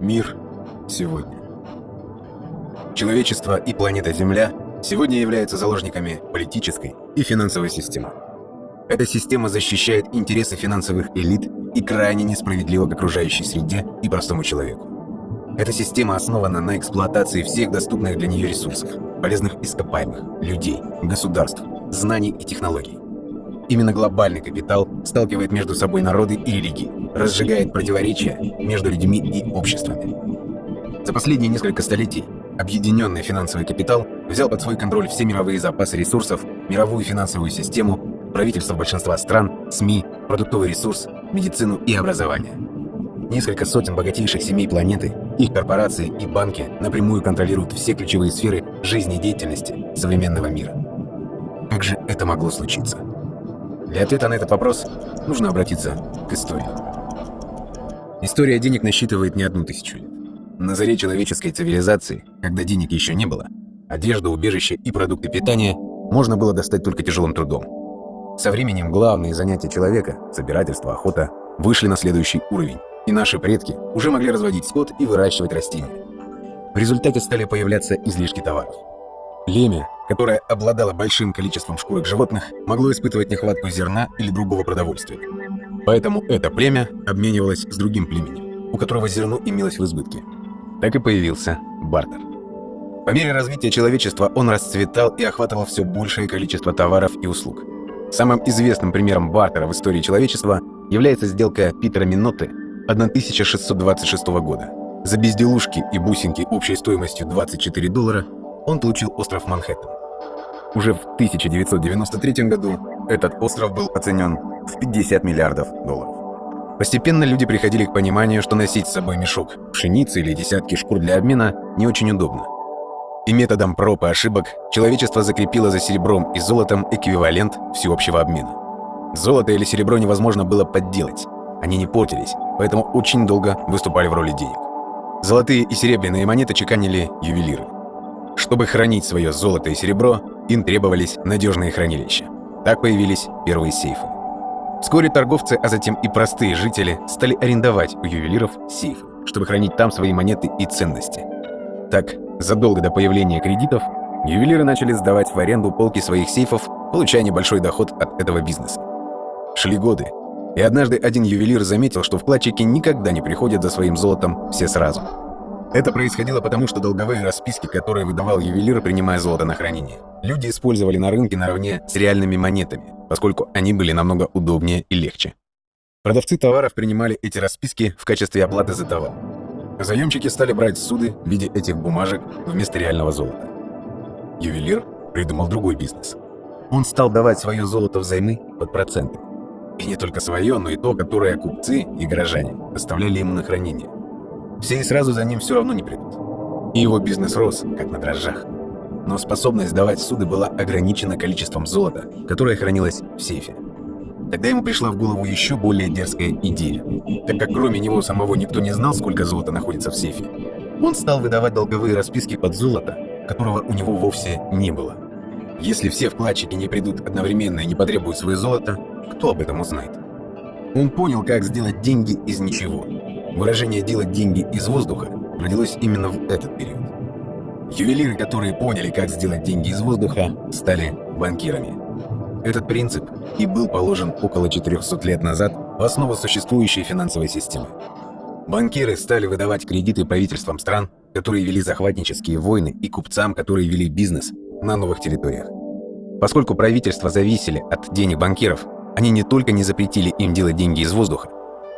Мир сегодня. Человечество и планета Земля сегодня являются заложниками политической и финансовой системы. Эта система защищает интересы финансовых элит и крайне несправедлива к окружающей среде и простому человеку. Эта система основана на эксплуатации всех доступных для нее ресурсов, полезных ископаемых, людей, государств, знаний и технологий. Именно глобальный капитал сталкивает между собой народы и религии, разжигает противоречия между людьми и обществами. За последние несколько столетий объединенный финансовый капитал взял под свой контроль все мировые запасы ресурсов, мировую финансовую систему, правительства большинства стран, СМИ, продуктовый ресурс, медицину и образование. Несколько сотен богатейших семей планеты, их корпорации и банки напрямую контролируют все ключевые сферы жизнедеятельности современного мира. Как же это могло случиться? Для ответа на этот вопрос нужно обратиться к истории. История денег насчитывает не одну тысячу лет. На заре человеческой цивилизации, когда денег еще не было, одежда, убежище и продукты питания можно было достать только тяжелым трудом. Со временем главные занятия человека – собирательство, охота – вышли на следующий уровень, и наши предки уже могли разводить скот и выращивать растения. В результате стали появляться излишки товаров. Племя, которое обладало большим количеством шкурок животных, могло испытывать нехватку зерна или другого продовольствия. Поэтому это племя обменивалось с другим племенем, у которого зерно имелось в избытке. Так и появился бартер. По мере развития человечества он расцветал и охватывал все большее количество товаров и услуг. Самым известным примером бартера в истории человечества является сделка Питера Минотты 1626 года. За безделушки и бусинки общей стоимостью 24 доллара он получил остров Манхэттен. Уже в 1993 году этот остров был оценен в 50 миллиардов долларов. Постепенно люди приходили к пониманию, что носить с собой мешок пшеницы или десятки шкур для обмена не очень удобно. И методом проб и ошибок человечество закрепило за серебром и золотом эквивалент всеобщего обмена. Золото или серебро невозможно было подделать. Они не портились, поэтому очень долго выступали в роли денег. Золотые и серебряные монеты чеканили ювелиры. Чтобы хранить свое золото и серебро, им требовались надежные хранилища. Так появились первые сейфы. Вскоре торговцы, а затем и простые жители стали арендовать у ювелиров сейфы, чтобы хранить там свои монеты и ценности. Так, задолго до появления кредитов, ювелиры начали сдавать в аренду полки своих сейфов, получая небольшой доход от этого бизнеса. Шли годы, и однажды один ювелир заметил, что вкладчики никогда не приходят за своим золотом все сразу – это происходило потому, что долговые расписки, которые выдавал ювелир, принимая золото на хранение, люди использовали на рынке наравне с реальными монетами, поскольку они были намного удобнее и легче. Продавцы товаров принимали эти расписки в качестве оплаты за товар. Заемщики стали брать суды в виде этих бумажек вместо реального золота. Ювелир придумал другой бизнес. Он стал давать свое золото взаймы под проценты. И не только свое, но и то, которое купцы и горожане оставляли ему на хранение. Все и сразу за ним все равно не придут. И его бизнес рос, как на дрожжах. Но способность давать суды была ограничена количеством золота, которое хранилось в сейфе. Тогда ему пришла в голову еще более дерзкая идея. Так как кроме него самого никто не знал, сколько золота находится в сейфе, он стал выдавать долговые расписки под золото, которого у него вовсе не было. Если все вкладчики не придут одновременно и не потребуют свое золото, кто об этом узнает? Он понял, как сделать деньги из ничего. Выражение «делать деньги из воздуха» родилось именно в этот период. Ювелиры, которые поняли, как сделать деньги из воздуха, стали банкирами. Этот принцип и был положен около 400 лет назад в основу существующей финансовой системы. Банкиры стали выдавать кредиты правительствам стран, которые вели захватнические войны, и купцам, которые вели бизнес на новых территориях. Поскольку правительства зависели от денег банкиров, они не только не запретили им делать деньги из воздуха,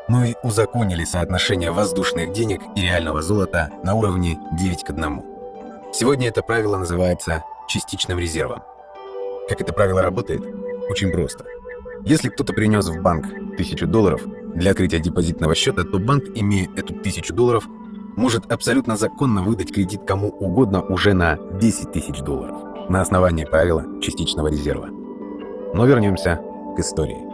но и узаконили соотношение воздушных денег и реального золота на уровне 9 к 1. Сегодня это правило называется частичным резервом. Как это правило работает? Очень просто. Если кто-то принес в банк 1000 долларов для открытия депозитного счета, то банк, имея эту 1000 долларов, может абсолютно законно выдать кредит кому угодно уже на 10 тысяч долларов на основании правила частичного резерва. Но вернемся к истории.